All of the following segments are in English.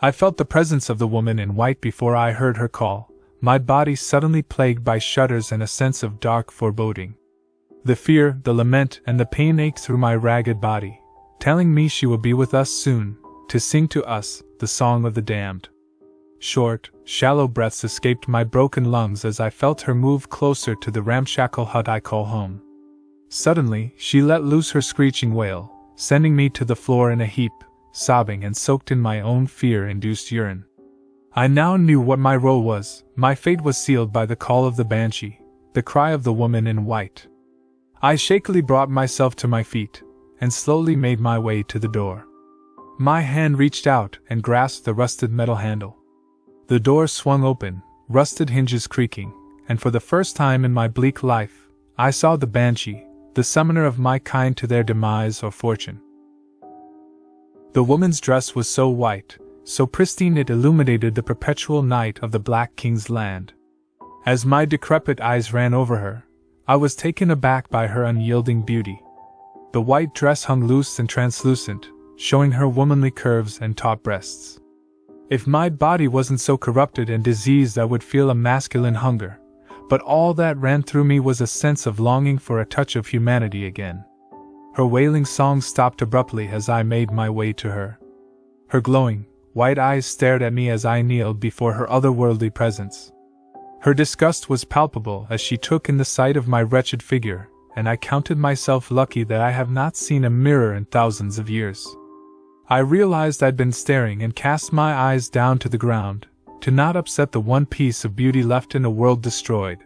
I felt the presence of the woman in white before I heard her call, my body suddenly plagued by shudders and a sense of dark foreboding. The fear, the lament, and the pain ached through my ragged body, telling me she will be with us soon, to sing to us the song of the damned. Short, shallow breaths escaped my broken lungs as I felt her move closer to the ramshackle hut I call home. Suddenly, she let loose her screeching wail, sending me to the floor in a heap, sobbing and soaked in my own fear induced urine. I now knew what my role was, my fate was sealed by the call of the banshee, the cry of the woman in white. I shakily brought myself to my feet, and slowly made my way to the door. My hand reached out and grasped the rusted metal handle. The door swung open, rusted hinges creaking, and for the first time in my bleak life, I saw the banshee, the summoner of my kind to their demise or fortune. The woman's dress was so white, so pristine it illuminated the perpetual night of the Black King's land. As my decrepit eyes ran over her, I was taken aback by her unyielding beauty. The white dress hung loose and translucent, showing her womanly curves and taut breasts. If my body wasn't so corrupted and diseased, I would feel a masculine hunger, but all that ran through me was a sense of longing for a touch of humanity again. Her wailing song stopped abruptly as I made my way to her. Her glowing, white eyes stared at me as I kneeled before her otherworldly presence. Her disgust was palpable as she took in the sight of my wretched figure, and I counted myself lucky that I have not seen a mirror in thousands of years. I realized I'd been staring and cast my eyes down to the ground, to not upset the one piece of beauty left in a world destroyed.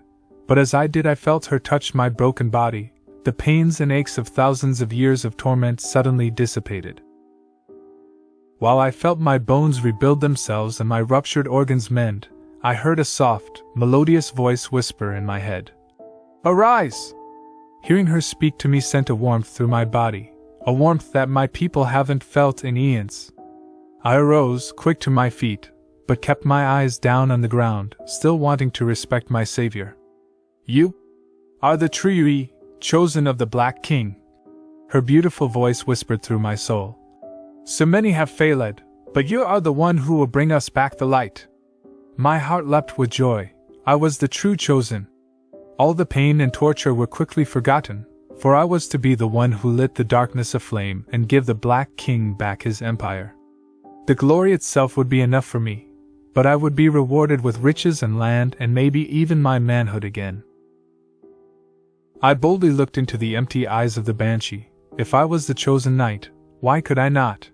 But as I did, I felt her touch my broken body, the pains and aches of thousands of years of torment suddenly dissipated. While I felt my bones rebuild themselves and my ruptured organs mend, I heard a soft, melodious voice whisper in my head Arise! Hearing her speak to me sent a warmth through my body, a warmth that my people haven't felt in eons. I arose, quick to my feet, but kept my eyes down on the ground, still wanting to respect my savior. You are the true chosen of the Black King. Her beautiful voice whispered through my soul. So many have failed, but you are the one who will bring us back the light. My heart leapt with joy. I was the true chosen. All the pain and torture were quickly forgotten, for I was to be the one who lit the darkness aflame and give the Black King back his empire. The glory itself would be enough for me, but I would be rewarded with riches and land and maybe even my manhood again. I boldly looked into the empty eyes of the Banshee. If I was the chosen knight, why could I not?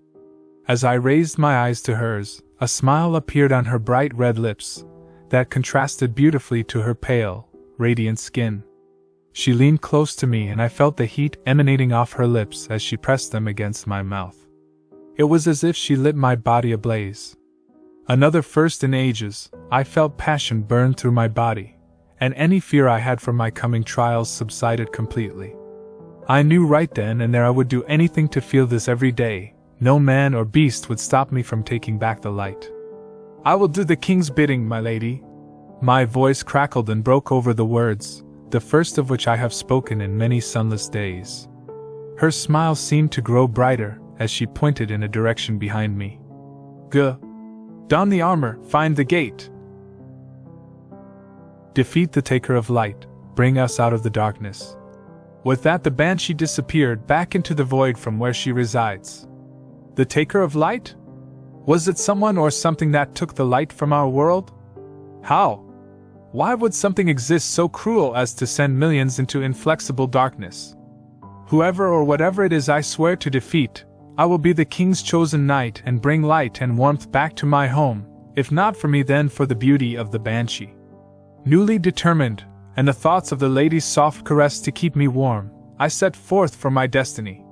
As I raised my eyes to hers, a smile appeared on her bright red lips, that contrasted beautifully to her pale, radiant skin. She leaned close to me, and I felt the heat emanating off her lips as she pressed them against my mouth. It was as if she lit my body ablaze. Another first in ages, I felt passion burn through my body, and any fear I had for my coming trials subsided completely. I knew right then and there I would do anything to feel this every day. No man or beast would stop me from taking back the light. I will do the king's bidding, my lady. My voice crackled and broke over the words, the first of which I have spoken in many sunless days. Her smile seemed to grow brighter as she pointed in a direction behind me. G. Don the armor, find the gate. Defeat the Taker of Light, bring us out of the darkness. With that, the banshee disappeared back into the void from where she resides. The taker of light? Was it someone or something that took the light from our world? How? Why would something exist so cruel as to send millions into inflexible darkness? Whoever or whatever it is I swear to defeat, I will be the king's chosen knight and bring light and warmth back to my home, if not for me, then for the beauty of the banshee. Newly determined, and the thoughts of the lady's soft caress to keep me warm, I set forth for my destiny.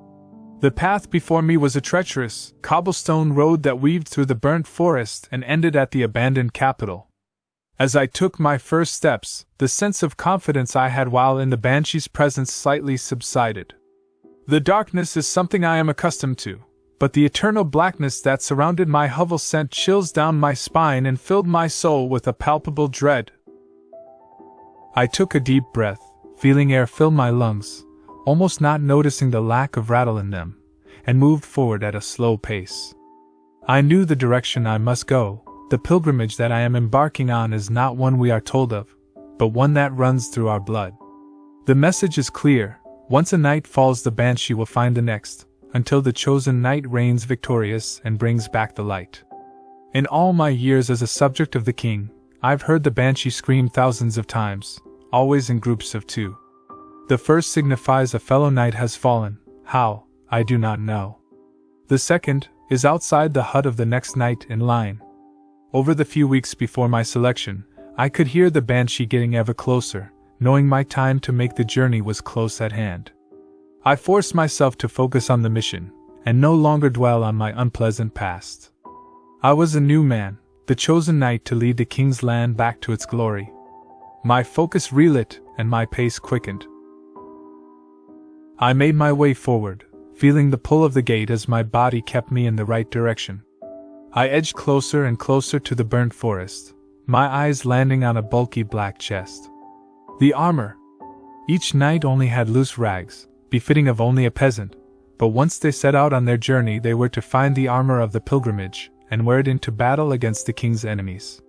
The path before me was a treacherous, cobblestone road that weaved through the burnt forest and ended at the abandoned capital. As I took my first steps, the sense of confidence I had while in the banshee's presence slightly subsided. The darkness is something I am accustomed to, but the eternal blackness that surrounded my hovel sent chills down my spine and filled my soul with a palpable dread. I took a deep breath, feeling air fill my lungs, almost not noticing the lack of rattle in them, and moved forward at a slow pace. I knew the direction I must go. The pilgrimage that I am embarking on is not one we are told of, but one that runs through our blood. The message is clear once a knight falls, the banshee will find the next, until the chosen knight reigns victorious and brings back the light. In all my years as a subject of the king, I've heard the banshee scream thousands of times, always in groups of two. The first signifies a fellow knight has fallen, how, I do not know. The second is outside the hut of the next knight in line. Over the few weeks before my selection, I could hear the banshee getting ever closer, knowing my time to make the journey was close at hand. I forced myself to focus on the mission, and no longer dwell on my unpleasant past. I was a new man, the chosen knight to lead the king's land back to its glory. My focus relit, and my pace quickened. I made my way forward, feeling the pull of the gate as my body kept me in the right direction. I edged closer and closer to the burnt forest, my eyes landing on a bulky black chest. The armor. Each knight only had loose rags, befitting of only a peasant, but once they set out on their journey, they were to find the armor of the pilgrimage and wear it into battle against the king's enemies.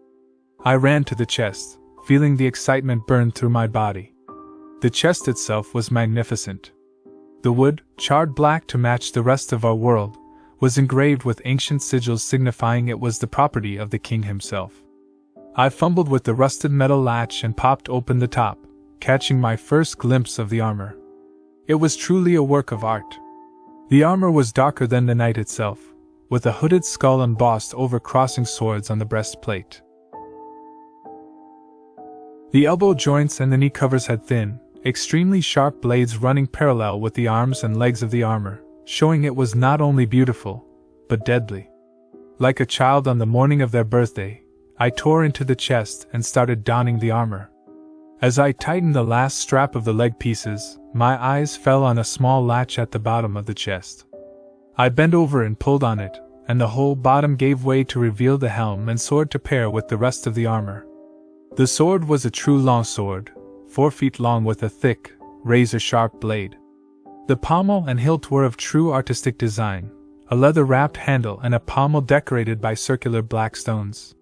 I ran to the chest, feeling the excitement burn through my body. The chest itself was magnificent. The wood, charred black to match the rest of our world, was engraved with ancient sigils signifying it was the property of the king himself. I fumbled with the rusted metal latch and popped open the top, catching my first glimpse of the armor. It was truly a work of art. The armor was darker than the night itself, with a hooded skull embossed over crossing swords on the breastplate. The elbow joints and the knee covers had thin, extremely sharp blades running parallel with the arms and legs of the armor, showing it was not only beautiful, but deadly. Like a child on the morning of their birthday, I tore into the chest and started donning the armor. As I tightened the last strap of the leg pieces, my eyes fell on a small latch at the bottom of the chest. I bent over and pulled on it, and the whole bottom gave way to reveal the helm and sword to pair with the rest of the armor. The sword was a true long sword, four feet long with a thick, razor sharp blade. The pommel and hilt were of true artistic design, a leather wrapped handle and a pommel decorated by circular black stones.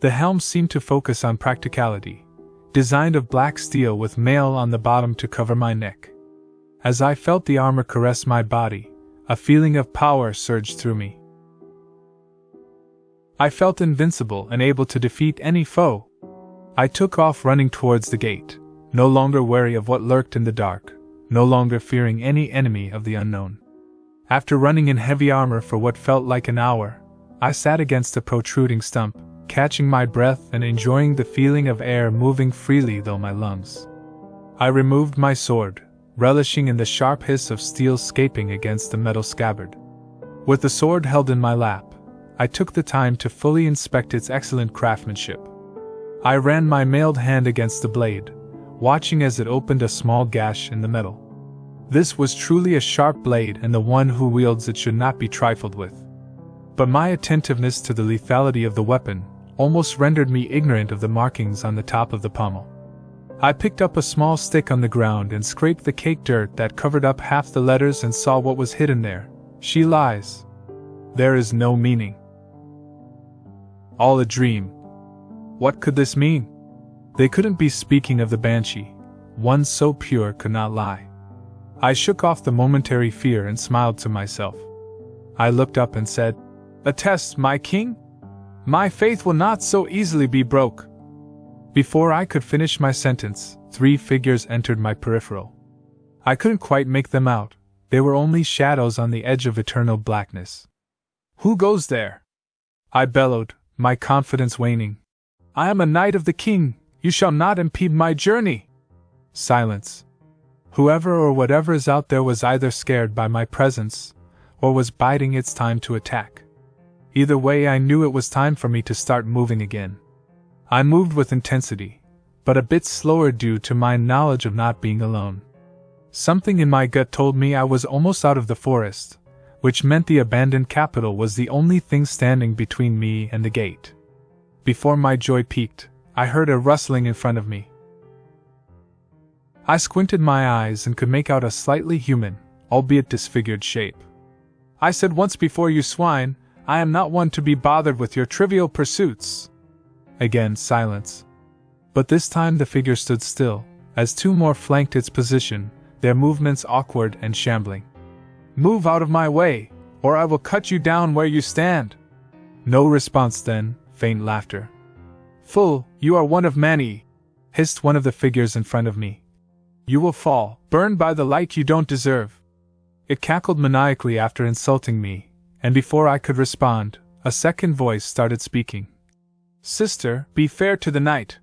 The helm seemed to focus on practicality, designed of black steel with mail on the bottom to cover my neck. As I felt the armor caress my body, a feeling of power surged through me. I felt invincible and able to defeat any foe. I took off running towards the gate, no longer wary of what lurked in the dark, no longer fearing any enemy of the unknown. After running in heavy armor for what felt like an hour, I sat against a protruding stump, catching my breath and enjoying the feeling of air moving freely through my lungs. I removed my sword, relishing in the sharp hiss of steel scaping against the metal scabbard. With the sword held in my lap, I took the time to fully inspect its excellent craftsmanship. I ran my mailed hand against the blade, watching as it opened a small gash in the metal. This was truly a sharp blade, and the one who wields it should not be trifled with. But my attentiveness to the lethality of the weapon almost rendered me ignorant of the markings on the top of the pommel. I picked up a small stick on the ground and scraped the cake dirt that covered up half the letters and saw what was hidden there. She lies. There is no meaning. All a dream. What could this mean? They couldn't be speaking of the banshee. One so pure could not lie. I shook off the momentary fear and smiled to myself. I looked up and said, A test, my king? My faith will not so easily be broke. Before I could finish my sentence, three figures entered my peripheral. I couldn't quite make them out, they were only shadows on the edge of eternal blackness. Who goes there? I bellowed, my confidence waning. I am a knight of the king, you shall not impede my journey. Silence. Whoever or whatever is out there was either scared by my presence, or was biding its time to attack. Either way, I knew it was time for me to start moving again. I moved with intensity, but a bit slower due to my knowledge of not being alone. Something in my gut told me I was almost out of the forest, which meant the abandoned capital was the only thing standing between me and the gate. Before my joy peaked, I heard a rustling in front of me. I squinted my eyes and could make out a slightly human, albeit disfigured shape. I said once before, you swine, I am not one to be bothered with your trivial pursuits. Again, silence. But this time the figure stood still, as two more flanked its position, their movements awkward and shambling. Move out of my way, or I will cut you down where you stand. No response then, faint laughter. Fool, you are one of many, hissed one of the figures in front of me. You will fall, burned by the light you don't deserve. It cackled maniacally after insulting me, and before I could respond, a second voice started speaking. Sister, be fair to the knight.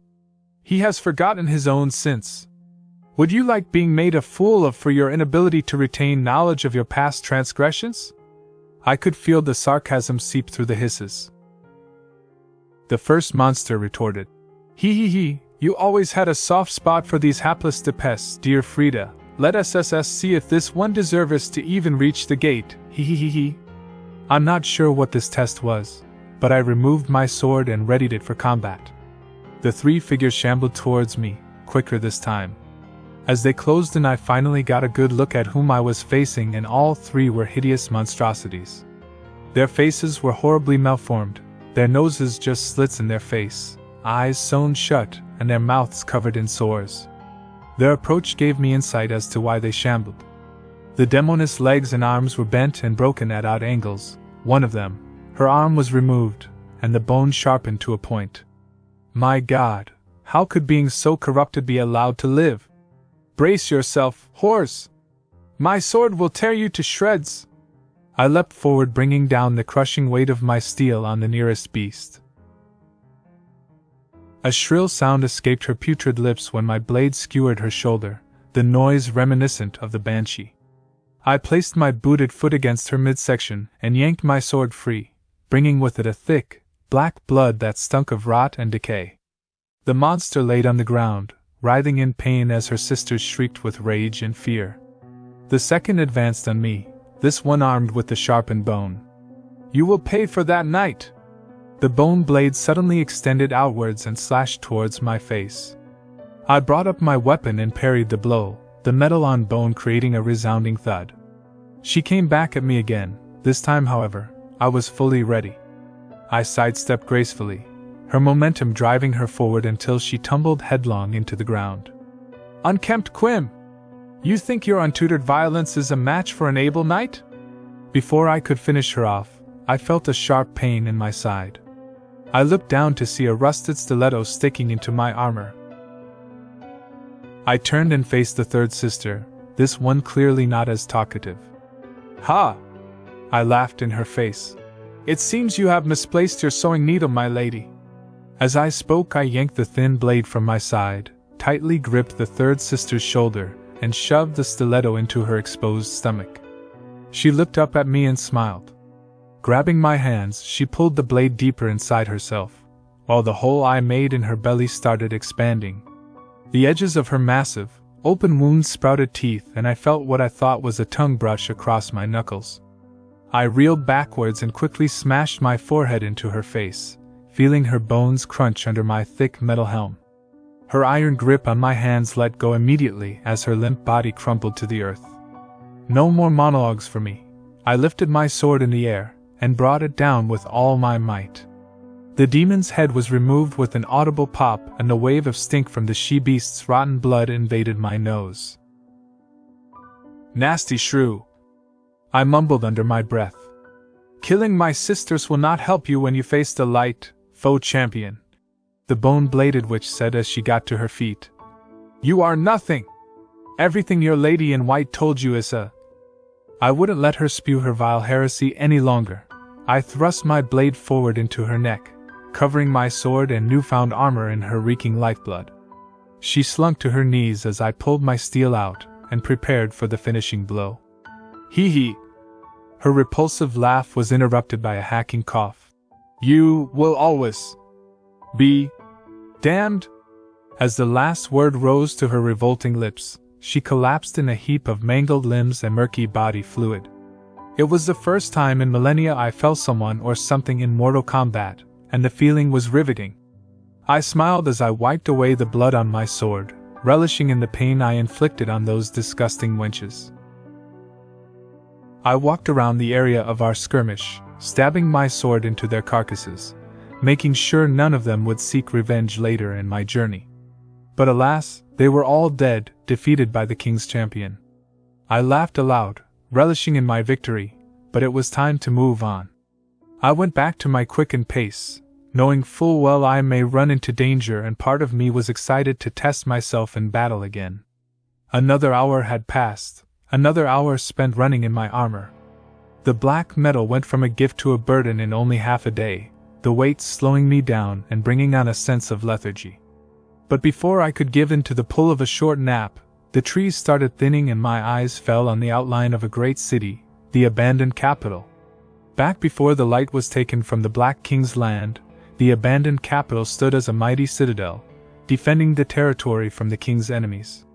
He has forgotten his own sins. Would you like being made a fool of for your inability to retain knowledge of your past transgressions? I could feel the sarcasm seep through the hisses. The first monster retorted. He he he, you always had a soft spot for these hapless depes, dear Frida. Let SSS see if this one deserves to even reach the gate. He he he he. I'm not sure what this test was, but I removed my sword and readied it for combat. The three figures shambled towards me, quicker this time. As they closed in, I finally got a good look at whom I was facing, and all three were hideous monstrosities. Their faces were horribly malformed, their noses just slits in their face, eyes sewn shut, and their mouths covered in sores. Their approach gave me insight as to why they shambled. The demoness legs and arms were bent and broken at odd angles. One of them, her arm was removed, and the bone sharpened to a point. My God, how could beings so corrupted be allowed to live? Brace yourself, horse! My sword will tear you to shreds! I leapt forward, bringing down the crushing weight of my steel on the nearest beast. A shrill sound escaped her putrid lips when my blade skewered her shoulder, the noise reminiscent of the banshee. I placed my booted foot against her midsection and yanked my sword free, bringing with it a thick, black blood that stunk of rot and decay. The monster laid on the ground, writhing in pain as her sisters shrieked with rage and fear. The second advanced on me, this one armed with the sharpened bone. You will pay for that knight! The bone blade suddenly extended outwards and slashed towards my face. I brought up my weapon and parried the blow, the metal on bone creating a resounding thud. She came back at me again, this time, however, I was fully ready. I sidestepped gracefully, her momentum driving her forward until she tumbled headlong into the ground. Unkempt Quim! You think your untutored violence is a match for an able knight? Before I could finish her off, I felt a sharp pain in my side. I looked down to see a rusted stiletto sticking into my armor. I turned and faced the third sister, this one clearly not as talkative. Ha! I laughed in her face. It seems you have misplaced your sewing needle, my lady. As I spoke, I yanked the thin blade from my side, tightly gripped the third sister's shoulder, and shoved the stiletto into her exposed stomach. She looked up at me and smiled. Grabbing my hands, she pulled the blade deeper inside herself, while the hole I made in her belly started expanding. The edges of her massive, open wound sprouted teeth, and I felt what I thought was a tongue brush across my knuckles. I reeled backwards and quickly smashed my forehead into her face, feeling her bones crunch under my thick metal helm. Her iron grip on my hands let go immediately as her limp body crumpled to the earth. No more monologues for me. I lifted my sword in the air, and brought it down with all my might. The demon's head was removed with an audible pop, and a wave of stink from the she beast's rotten blood invaded my nose. Nasty shrew! I mumbled under my breath. Killing my sisters will not help you when you face the light, foe champion. The bone bladed witch said as she got to her feet. You are nothing! Everything your lady in white told you is a. I wouldn't let her spew her vile heresy any longer. I thrust my blade forward into her neck, covering my sword and newfound armor in her reeking lifeblood. She slunk to her knees as I pulled my steel out and prepared for the finishing blow. Hee hee! Her repulsive laugh was interrupted by a hacking cough. You will always be damned! As the last word rose to her revolting lips, she collapsed in a heap of mangled limbs and murky body fluid. It was the first time in millennia I felt someone or something in mortal combat, and the feeling was riveting. I smiled as I wiped away the blood on my sword, relishing in the pain I inflicted on those disgusting wenches. I walked around the area of our skirmish, stabbing my sword into their carcasses, making sure none of them would seek revenge later in my journey. But alas, they were all dead, defeated by the king's champion. I laughed aloud, relishing in my victory, but it was time to move on. I went back to my quickened pace, knowing full well I may run into danger, and part of me was excited to test myself in battle again. Another hour had passed, another hour spent running in my armor. The black metal went from a gift to a burden in only half a day, the weight slowing me down and bringing on a sense of lethargy. But before I could give in to the pull of a short nap, the trees started thinning and my eyes fell on the outline of a great city, the abandoned capital. Back before the light was taken from the Black King's land, the abandoned capital stood as a mighty citadel, defending the territory from the king's enemies.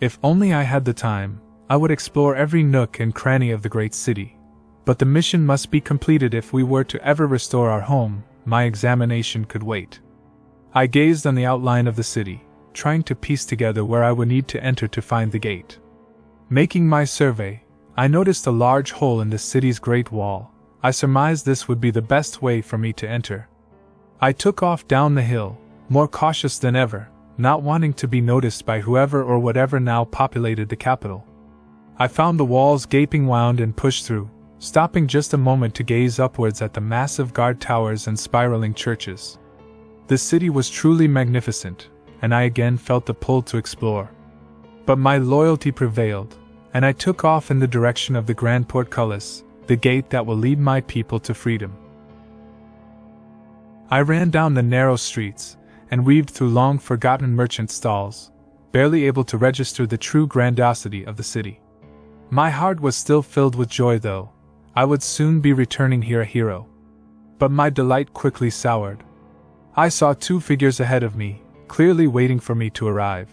If only I had the time, I would explore every nook and cranny of the great city. But the mission must be completed if we were to ever restore our home, my examination could wait. I gazed on the outline of the city, trying to piece together where I would need to enter to find the gate. Making my survey, I noticed a large hole in the city's great wall. I surmised this would be the best way for me to enter. I took off down the hill, more cautious than ever, not wanting to be noticed by whoever or whatever now populated the capital. I found the walls gaping wound and pushed through, stopping just a moment to gaze upwards at the massive guard towers and spiraling churches. The city was truly magnificent, and I again felt the pull to explore. But my loyalty prevailed, and I took off in the direction of the Grand Portcullis, the gate that will lead my people to freedom. I ran down the narrow streets, and weaved through long forgotten merchant stalls, barely able to register the true grandiosity of the city. My heart was still filled with joy, though, I would soon be returning here a hero. But my delight quickly soured. I saw two figures ahead of me, clearly waiting for me to arrive.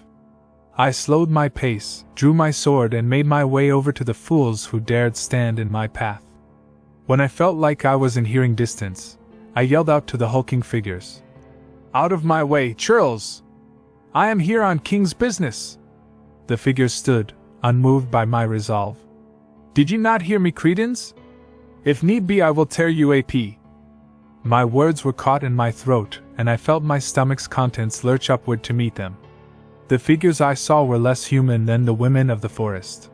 I slowed my pace, drew my sword, and made my way over to the fools who dared stand in my path. When I felt like I was in hearing distance, I yelled out to the hulking figures Out of my way, churls! I am here on King's business! The figures stood, unmoved by my resolve. Did you not hear me, credence? If need be, I will tear you AP. My words were caught in my throat, and I felt my stomach's contents lurch upward to meet them. The figures I saw were less human than the women of the forest.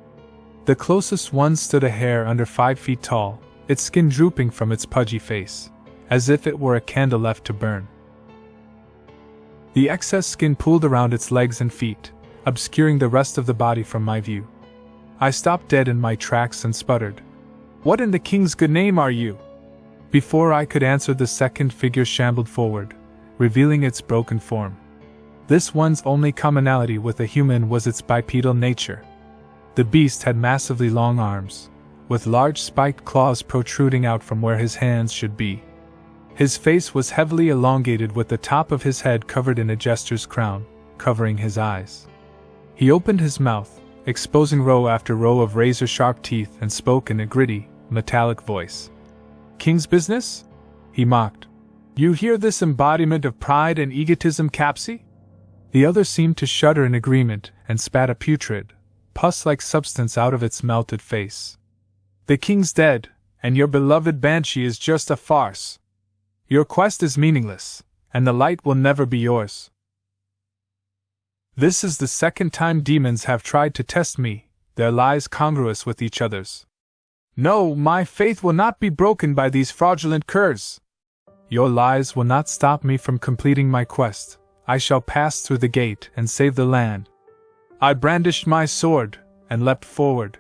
The closest one stood a hair under five feet tall, its skin drooping from its pudgy face, as if it were a candle left to burn. The excess skin pooled around its legs and feet, obscuring the rest of the body from my view. I stopped dead in my tracks and sputtered, what in the king's good name are you? Before I could answer, the second figure shambled forward, revealing its broken form. This one's only commonality with a human was its bipedal nature. The beast had massively long arms, with large spiked claws protruding out from where his hands should be. His face was heavily elongated with the top of his head covered in a jester's crown, covering his eyes. He opened his mouth, exposing row after row of razor sharp teeth, and spoke in a gritty, metallic voice. King's business? He mocked. You hear this embodiment of pride and egotism, Capsy? The other seemed to shudder in agreement and spat a putrid, pus like substance out of its melted face. The king's dead, and your beloved Banshee is just a farce. Your quest is meaningless, and the light will never be yours. This is the second time demons have tried to test me, their lies congruous with each other's. No, my faith will not be broken by these fraudulent curs. Your lies will not stop me from completing my quest. I shall pass through the gate and save the land. I brandished my sword and leapt forward.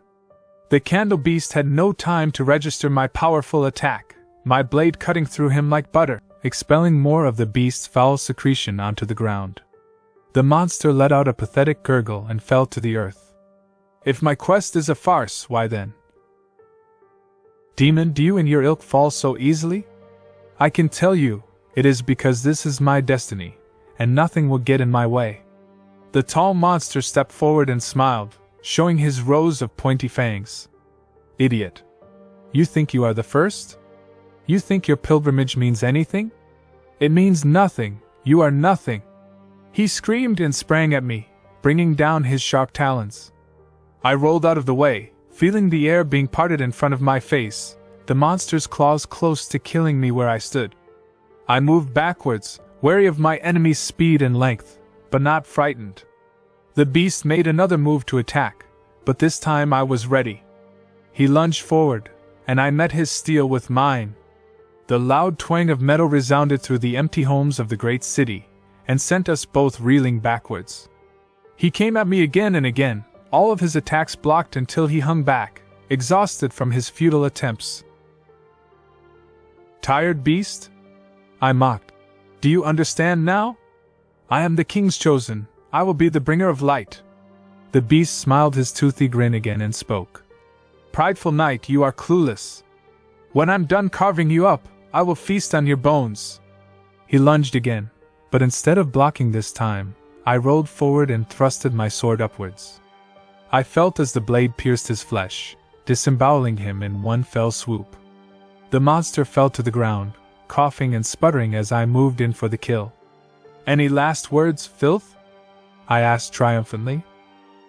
The candle beast had no time to register my powerful attack, my blade cutting through him like butter, expelling more of the beast's foul secretion onto the ground. The monster let out a pathetic gurgle and fell to the earth. If my quest is a farce, why then? Demon, do you and your ilk fall so easily? I can tell you, it is because this is my destiny, and nothing will get in my way. The tall monster stepped forward and smiled, showing his rows of pointy fangs. Idiot. You think you are the first? You think your pilgrimage means anything? It means nothing, you are nothing. He screamed and sprang at me, bringing down his sharp talons. I rolled out of the way, feeling the air being parted in front of my face, the monster's claws close to killing me where I stood. I moved backwards, wary of my enemy's speed and length, but not frightened. The beast made another move to attack, but this time I was ready. He lunged forward, and I met his steel with mine. The loud twang of metal resounded through the empty homes of the great city, and sent us both reeling backwards. He came at me again and again, all of his attacks blocked until he hung back, exhausted from his futile attempts. Tired beast? I mocked. Do you understand now? I am the king's chosen, I will be the bringer of light. The beast smiled his toothy grin again and spoke. Prideful knight, you are clueless. When I'm done carving you up, I will feast on your bones. He lunged again, but instead of blocking this time, I rolled forward and thrusted my sword upwards. I felt as the blade pierced his flesh, disemboweling him in one fell swoop. The monster fell to the ground, coughing and sputtering as I moved in for the kill. Any last words, filth? I asked triumphantly.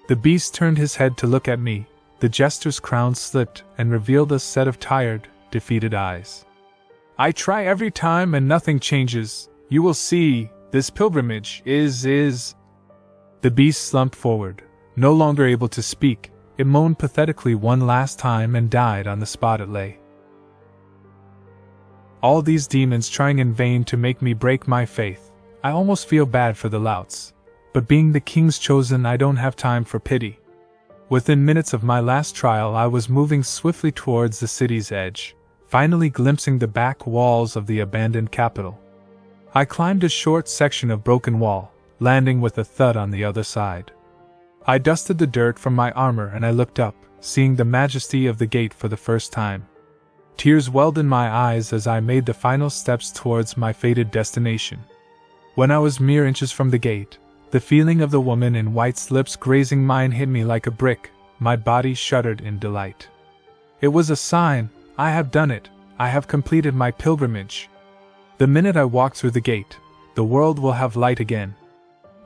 The beast turned his head to look at me, the jester's crown slipped and revealed a set of tired, defeated eyes. I try every time and nothing changes. You will see, this pilgrimage is. is. The beast slumped forward, no longer able to speak. It moaned pathetically one last time and died on the spot it lay. All these demons trying in vain to make me break my faith. I almost feel bad for the louts. But being the king's chosen, I don't have time for pity. Within minutes of my last trial, I was moving swiftly towards the city's edge, finally glimpsing the back walls of the abandoned capital. I climbed a short section of broken wall, landing with a thud on the other side. I dusted the dirt from my armor and I looked up, seeing the majesty of the gate for the first time. Tears welled in my eyes as I made the final steps towards my fated destination. When I was mere inches from the gate, the feeling of the woman in white's lips grazing mine hit me like a brick, my body shuddered in delight. It was a sign I have done it, I have completed my pilgrimage. The minute I walk through the gate, the world will have light again.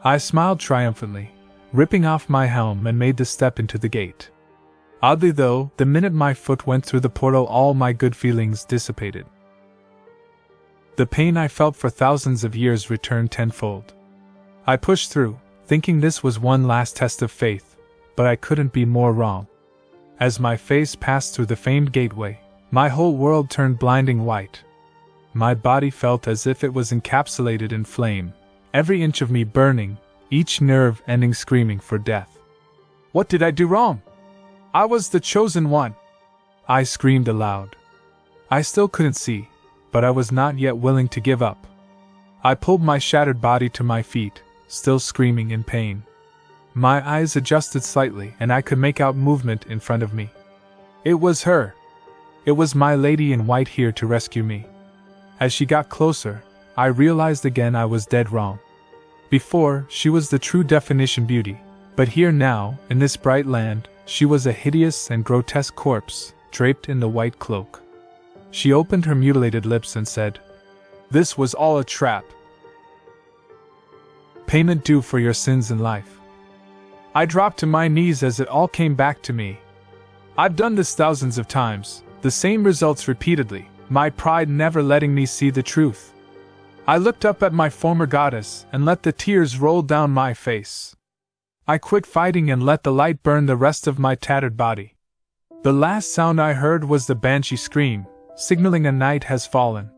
I smiled triumphantly, ripping off my helm and made the step into the gate. Oddly though, the minute my foot went through the portal, all my good feelings dissipated. The pain I felt for thousands of years returned tenfold. I pushed through, thinking this was one last test of faith, but I couldn't be more wrong. As my face passed through the famed gateway, my whole world turned blinding white. My body felt as if it was encapsulated in flame, every inch of me burning, each nerve ending screaming for death. What did I do wrong? I was the chosen one! I screamed aloud. I still couldn't see, but I was not yet willing to give up. I pulled my shattered body to my feet, still screaming in pain. My eyes adjusted slightly and I could make out movement in front of me. It was her. It was my lady in white here to rescue me. As she got closer, I realized again I was dead wrong. Before, she was the true definition beauty, but here now, in this bright land, she was a hideous and grotesque corpse, draped in the white cloak. She opened her mutilated lips and said, This was all a trap payment due for your sins in life. I dropped to my knees as it all came back to me. I've done this thousands of times, the same results repeatedly, my pride never letting me see the truth. I looked up at my former goddess and let the tears roll down my face. I quit fighting and let the light burn the rest of my tattered body. The last sound I heard was the banshee scream, signaling a knight has fallen.